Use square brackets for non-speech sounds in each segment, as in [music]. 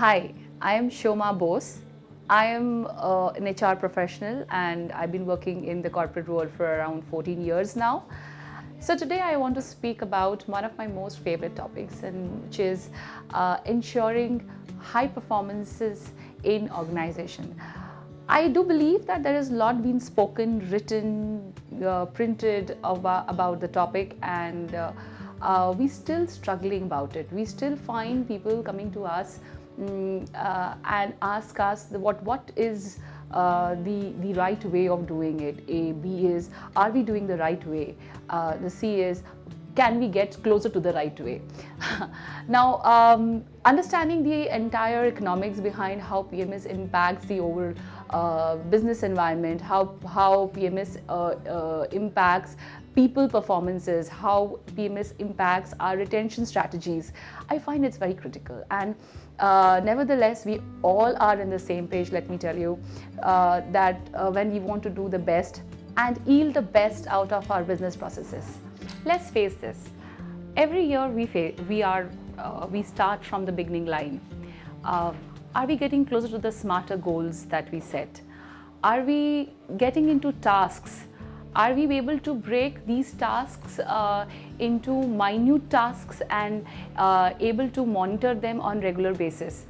Hi, I am Shoma Bose. I am uh, an HR professional and I've been working in the corporate world for around 14 years now. So today I want to speak about one of my most favorite topics and which is uh, ensuring high performances in organization. I do believe that there is a lot been spoken, written, uh, printed about, about, the topic and uh, uh, we still struggling about it. We still find people coming to us um, and ask us what, what is uh, the, the right way of doing it. A, B is, are we doing the right way? Uh, the C is, can we get closer to the right way? [laughs] now, um, understanding the entire economics behind how PMS impacts the overall uh, business environment, how, how PMS uh, uh, impacts people performances, how PMS impacts our retention strategies, I find it's very critical. And uh, nevertheless, we all are in the same page, let me tell you, uh, that uh, when we want to do the best and yield the best out of our business processes. Let's face this, every year we, we, are, uh, we start from the beginning line. Uh, are we getting closer to the smarter goals that we set? Are we getting into tasks are we able to break these tasks uh, into minute tasks and uh, able to monitor them on regular basis?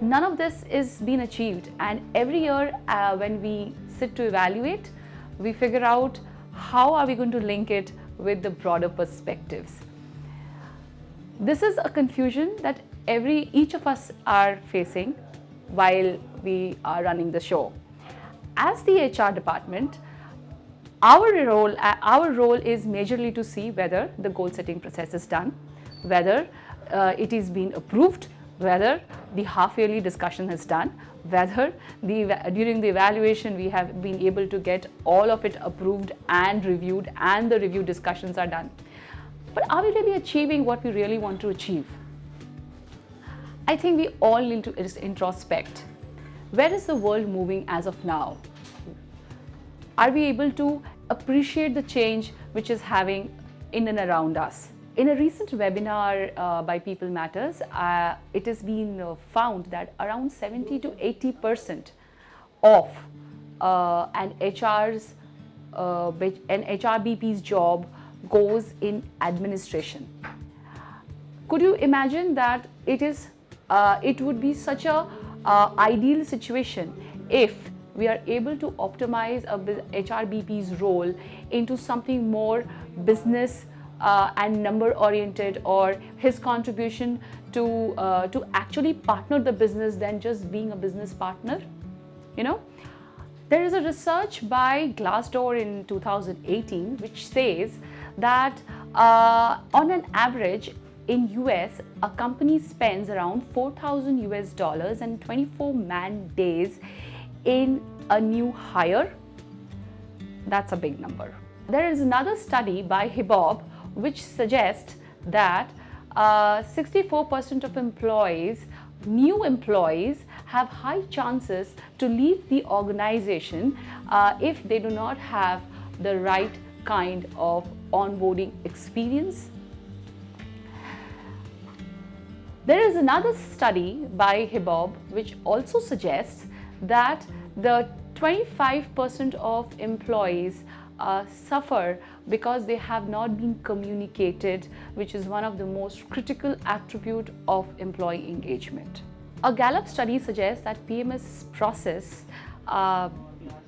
None of this is being achieved and every year uh, when we sit to evaluate, we figure out how are we going to link it with the broader perspectives. This is a confusion that every each of us are facing while we are running the show. As the HR department, our role, uh, our role is majorly to see whether the goal setting process is done, whether uh, it is being approved, whether the half yearly discussion is done, whether the, during the evaluation we have been able to get all of it approved and reviewed and the review discussions are done. But are we really achieving what we really want to achieve? I think we all need to introspect. Where is the world moving as of now? Are we able to appreciate the change which is having in and around us. In a recent webinar uh, by People Matters, uh, it has been uh, found that around 70 to 80 percent of uh, an HR's uh, an HRBP's job goes in administration. Could you imagine that it is uh, it would be such a ideal situation if we are able to optimize a HRBP's role into something more business uh, and number oriented or his contribution to, uh, to actually partner the business than just being a business partner, you know. There is a research by Glassdoor in 2018 which says that uh, on an average in US, a company spends around 4,000 US dollars and 24 man days in a new hire, that's a big number. There is another study by HiBOB which suggests that 64% uh, of employees, new employees, have high chances to leave the organization uh, if they do not have the right kind of onboarding experience. There is another study by HiBOB which also suggests that the 25% of employees uh, suffer because they have not been communicated, which is one of the most critical attribute of employee engagement. A Gallup study suggests that PMS process uh,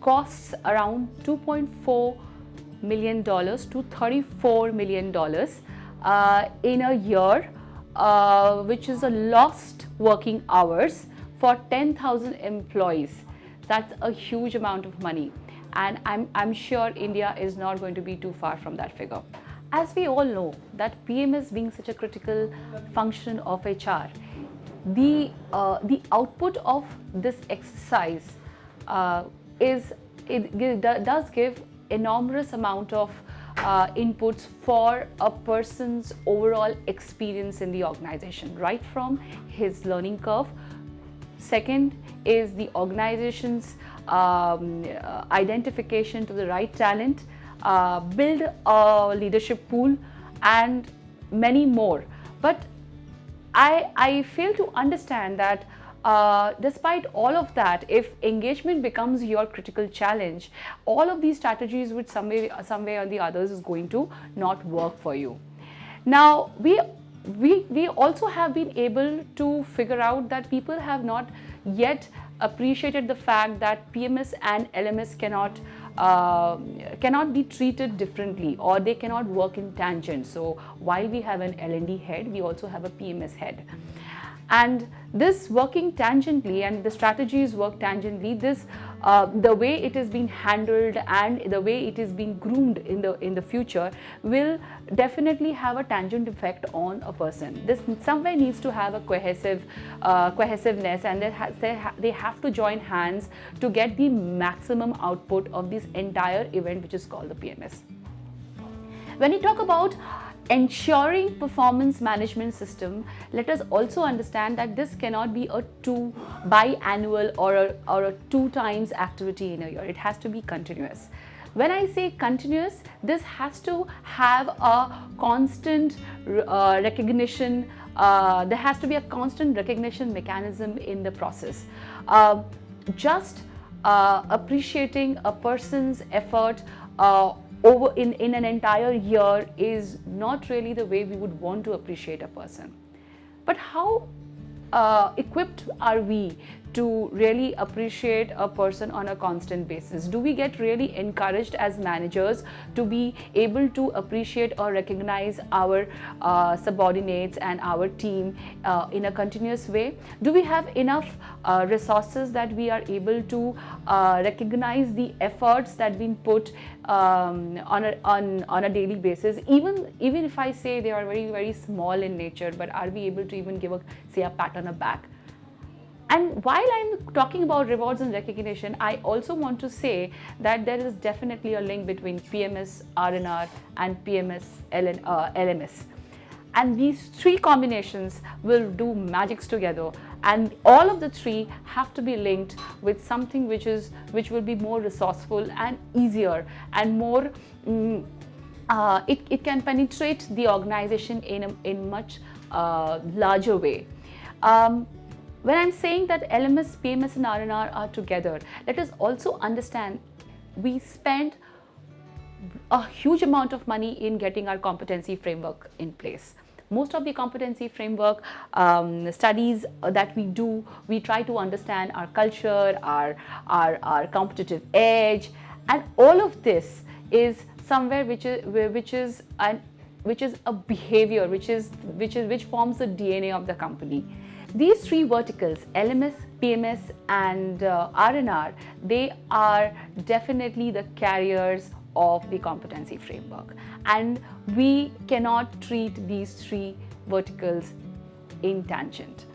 costs around 2.4 million dollars to 34 million dollars uh, in a year, uh, which is a lost working hours for 10,000 employees. That's a huge amount of money and I'm, I'm sure India is not going to be too far from that figure. As we all know that PMS being such a critical function of HR, the, uh, the output of this exercise uh, is, it, does give enormous amount of uh, inputs for a person's overall experience in the organization, right from his learning curve Second is the organization's um, uh, identification to the right talent, uh, build a leadership pool and many more. But I, I fail to understand that uh, despite all of that, if engagement becomes your critical challenge, all of these strategies which some way, some way or the others is going to not work for you. Now, we, we, we also have been able to figure out that people have not yet appreciated the fact that PMS and LMS cannot uh, cannot be treated differently or they cannot work in tangent. So while we have an L&D head, we also have a PMS head. And this working tangently and the strategies work tangently, this uh, the way it is being handled and the way it is being groomed in the in the future will definitely have a tangent effect on a person. This somewhere needs to have a cohesive uh, cohesiveness and ha they, ha they have to join hands to get the maximum output of this entire event which is called the PMS. When you talk about ensuring performance management system, let us also understand that this cannot be a two biannual or a, or a two times activity in a year. It has to be continuous. When I say continuous, this has to have a constant uh, recognition, uh, there has to be a constant recognition mechanism in the process. Uh, just uh, appreciating a person's effort uh, over in, in an entire year is not really the way we would want to appreciate a person. But how uh, equipped are we to really appreciate a person on a constant basis? Do we get really encouraged as managers to be able to appreciate or recognize our uh, subordinates and our team uh, in a continuous way? Do we have enough uh, resources that we are able to uh, recognize the efforts that been put um, on, a, on, on a daily basis? Even, even if I say they are very, very small in nature, but are we able to even give a, say, a pat on the back? And while I'm talking about rewards and recognition, I also want to say that there is definitely a link between PMS, R&R and PMS, LN, uh, LMS. And these three combinations will do magics together and all of the three have to be linked with something which is which will be more resourceful and easier and more mm, uh, it, it can penetrate the organization in a in much uh, larger way. Um, when I'm saying that LMS, PMS and R&R are together, let us also understand we spend a huge amount of money in getting our competency framework in place. Most of the competency framework um, studies that we do, we try to understand our culture, our, our, our competitive edge, and all of this is somewhere which is, which is an which is a behavior which is which is which forms the DNA of the company. These three verticals, LMS, PMS and uh, R&R, they are definitely the carriers of the competency framework. And we cannot treat these three verticals in tangent.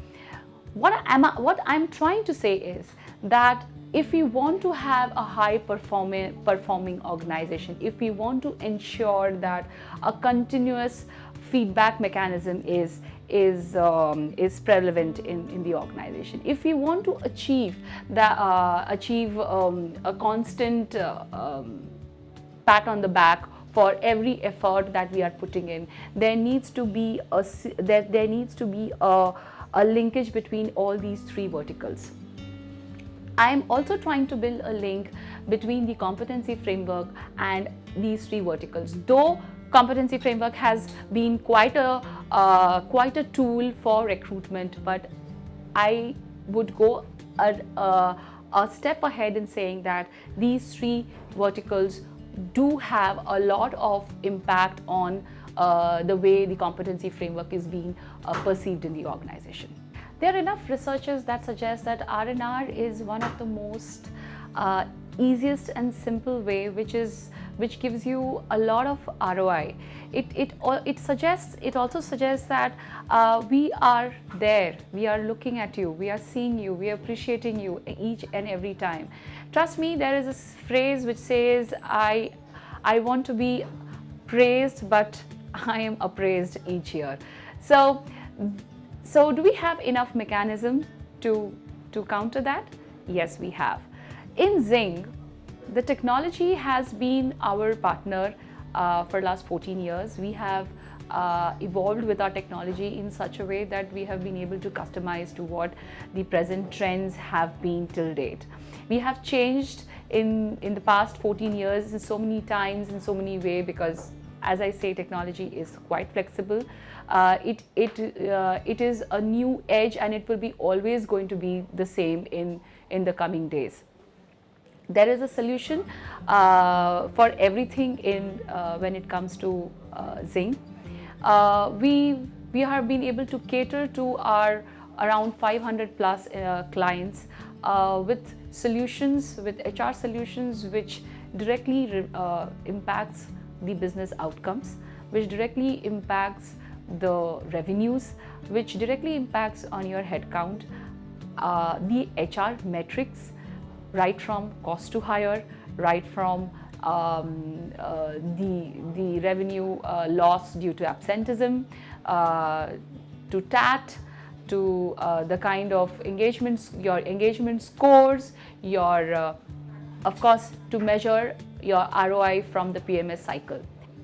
What, am I, what I'm trying to say is that if we want to have a high performing, performing organization, if we want to ensure that a continuous feedback mechanism is is um, is prevalent in, in the organization. If we want to achieve that uh, achieve um, a constant uh, um, pat on the back for every effort that we are putting in, there needs to be a there, there needs to be a, a linkage between all these three verticals. I am also trying to build a link between the competency framework and these three verticals. Though competency framework has been quite a uh, quite a tool for recruitment but I would go a, a, a, step ahead in saying that these three verticals do have a lot of impact on uh, the way the competency framework is being uh, perceived in the organization. There are enough researchers that suggest that R&R is one of the most uh, easiest and simple way which is which gives you a lot of ROI. It, it, it suggests, it also suggests that uh, we are there, we are looking at you, we are seeing you, we are appreciating you each and every time. Trust me, there is a phrase which says, I, I want to be praised, but I am appraised each year. So, so do we have enough mechanism to, to counter that? Yes, we have. In Zing, the technology has been our partner uh, for last 14 years. We have uh, evolved with our technology in such a way that we have been able to customize to what the present trends have been till date. We have changed in, in the past 14 years in so many times in so many ways because as I say, technology is quite flexible. Uh, it, it, uh, it is a new edge and it will be always going to be the same in, in the coming days. There is a solution uh, for everything in uh, when it comes to uh, Zing. Uh, we, we have been able to cater to our around 500 plus clients with solutions, with HR solutions which directly impacts the business outcomes, which directly impacts the revenues, which directly impacts on your headcount, uh, the HR metrics, right from cost to hire, right from um, uh, the, the revenue uh, loss due to absenteeism, uh, to TAT, to uh, the kind of engagements, your engagement scores, your, uh, of course, to measure your ROI from the PMS cycle.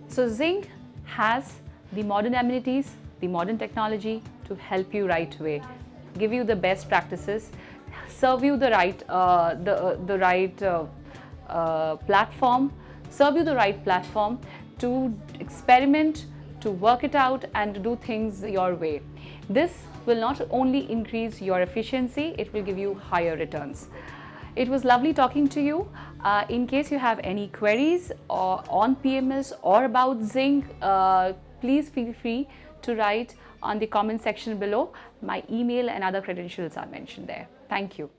So Zing has the modern amenities, the modern technology to help you right way, give you the best practices, serve you the right, uh, the, uh, the right uh, uh, platform, serve you the right platform to experiment, to work it out and do things your way. This will not only increase your efficiency, it will give you higher returns. It was lovely talking to you. Uh, in case you have any queries or on PMS or about Zing, uh, please feel free to write on the comment section below. My email and other credentials are mentioned there. Thank you.